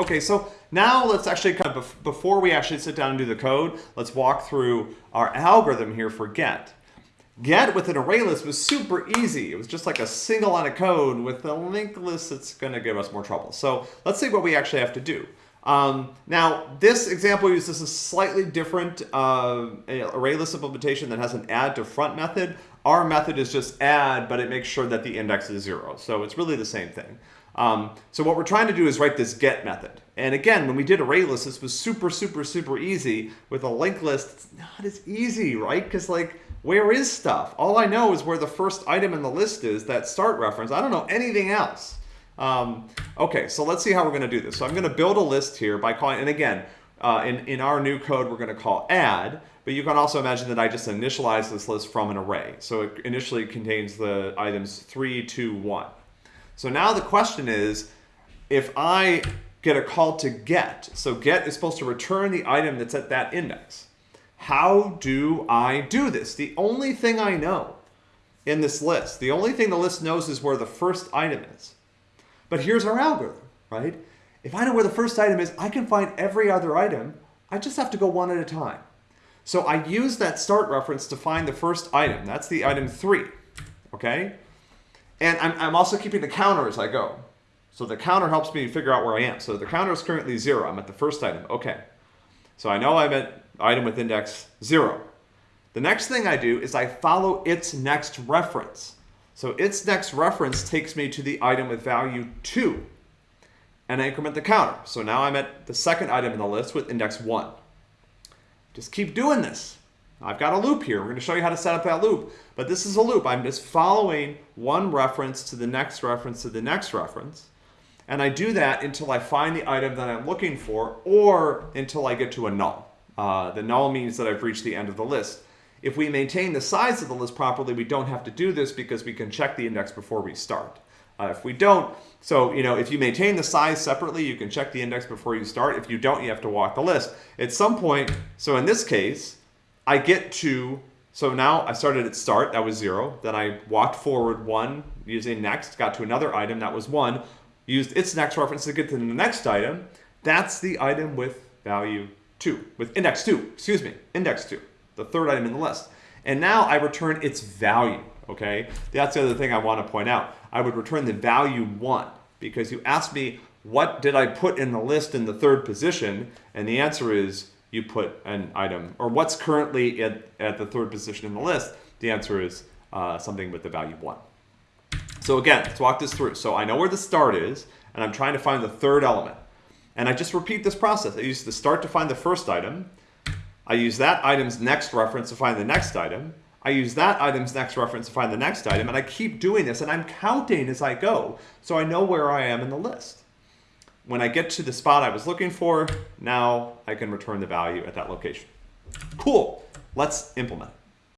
Okay, so now let's actually kind of, before we actually sit down and do the code, let's walk through our algorithm here for get. Get with an array list was super easy. It was just like a single line of code. With a linked list, going to give us more trouble. So let's see what we actually have to do. Um, now, this example uses a slightly different uh, array list implementation that has an add to front method. Our method is just add, but it makes sure that the index is zero. So it's really the same thing. Um, so what we're trying to do is write this get method. And again, when we did array lists, this was super, super, super easy. With a linked list, it's not as easy, right? Because like, where is stuff? All I know is where the first item in the list is, that start reference. I don't know anything else. Um, okay, so let's see how we're going to do this. So I'm going to build a list here by calling, and again, uh, in, in our new code, we're going to call add, but you can also imagine that I just initialize this list from an array. So it initially contains the items 3, 2, 1. So now the question is, if I get a call to get, so get is supposed to return the item that's at that index. How do I do this? The only thing I know in this list, the only thing the list knows is where the first item is. But here's our algorithm, right? If I know where the first item is, I can find every other item. I just have to go one at a time. So I use that start reference to find the first item. That's the item three, okay? And I'm, I'm also keeping the counter as I go. So the counter helps me figure out where I am. So the counter is currently zero. I'm at the first item. Okay. So I know I'm at item with index zero. The next thing I do is I follow its next reference. So its next reference takes me to the item with value two and I increment the counter. So now I'm at the second item in the list with index one. Just keep doing this. I've got a loop here. We're going to show you how to set up that loop. But this is a loop. I'm just following one reference to the next reference to the next reference. And I do that until I find the item that I'm looking for or until I get to a null. Uh, the null means that I've reached the end of the list. If we maintain the size of the list properly, we don't have to do this because we can check the index before we start. Uh, if we don't, so you know, if you maintain the size separately, you can check the index before you start. If you don't, you have to walk the list. At some point, so in this case, I get to, so now I started at start, that was zero. Then I walked forward one using next, got to another item, that was one. Used its next reference to get to the next item. That's the item with value two, with index two, excuse me, index two, the third item in the list. And now I return its value, okay? That's the other thing I want to point out. I would return the value one because you asked me what did I put in the list in the third position, and the answer is you put an item, or what's currently at, at the third position in the list, the answer is uh, something with the value 1. So again, let's walk this through. So I know where the start is, and I'm trying to find the third element. And I just repeat this process. I use the start to find the first item. I use that item's next reference to find the next item. I use that item's next reference to find the next item, and I keep doing this, and I'm counting as I go, so I know where I am in the list when I get to the spot I was looking for, now I can return the value at that location. Cool, let's implement